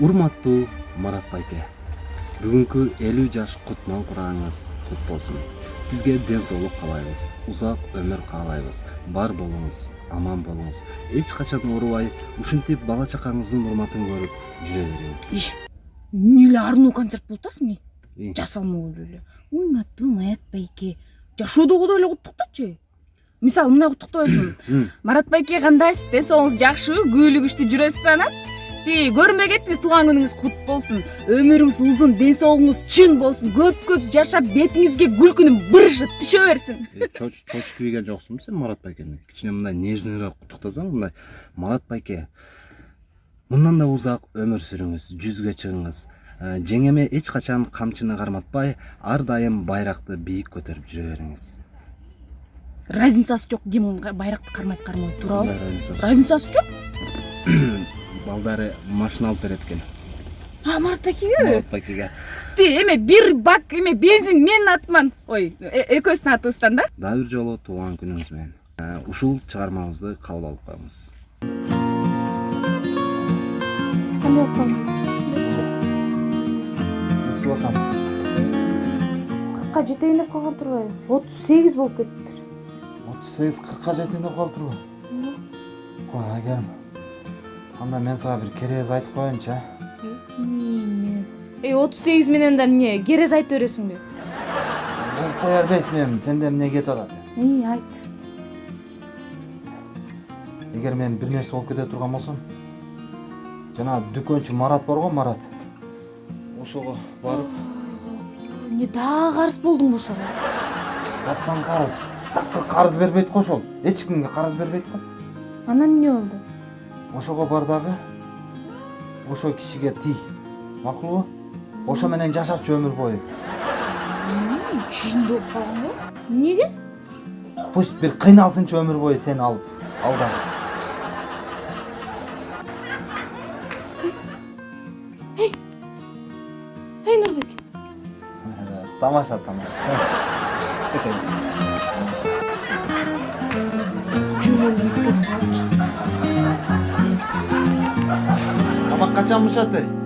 урматтуу марат байке. Бүгүнкү элүү жаш кутман курагыңыз кут болсун. Сизге ден соолук каалайбыз. Узак өмүр каалайбыз. Бар болуңуз аман болуңуз. Эч качан оорубай ушинтип бала чакаңыздын урматын көрүп жүрө бериңиз. Иш эмне эле арынуу концерт болуп атасың э. И, жасалмалуу эле. Урматтуу маят байке. Жашоодогудой эле куттуктачы мисалы мындай куттуктабайсыңбы марат байке кандайсыз? Ден соолугуңуз жакшыбы күбөлүк күчтүү жүрөсүзбү анан? Тиги көрүнбөй кеттиңиз туулган күнүңүз кут болсун өмүрүңүз узун ден соолугуңуз чың болсун көп көп жашап бетиңизге күлкүнүн бырышы түшө берсин э, чоч- ийген жоксуңбу сен марат байкени кичине мындай нежныйраак куттуктасаң мындай марат байке. Мындан да узак өмүр сүрүңүз жүзгө чыгыңыз Э, жеңеме эч качан камчыны карматпай ар дайым байракты бийик көтөрүп жүрө бериңиз разницасы жок ким кармабайт туурабы Кандай разница? разницасы жок балдары машина алып берет экен а марат байкеге марат байкеге ти эме бир бак эме бензин менин атыман ой э- экөөбүздүн атыбыздан да? Дагы бир жолу туулган күнүңүз менен Э, ушул чыгармабызды кабыл алып коебуз кандай болуп кыркка жетейин деп калган турбайбы отуз сегиз болуп кетиптир отуз сегиз кыркка жетейин деп калыптырбы кой агерим анда мен сага бир керез айтып коеюнчу а эме эй отуз сегиз менен да эмне керез айтып бересиңби болуп кое бербейсиңби эми сенде эмне кетип атат ий айт эгер мен бир нерсе болуп кете турган болсом жанагы дүкөнчү марат бар го марат ошого барып эмне дагы карыз болдуңбу ошого жактан карыз такыр карыз бербейт го ошол эч кимге карыз бербейт го анан эмне болду ошого бар дагы ошол кишиге тий макулбу ошо менен жашачы өмүр бою. Чынында болуп калганбы эмнеге пусть бир кыйналсынчы өмүр бою сени алып ал дагы эй нурбек тамаша тамаша. эле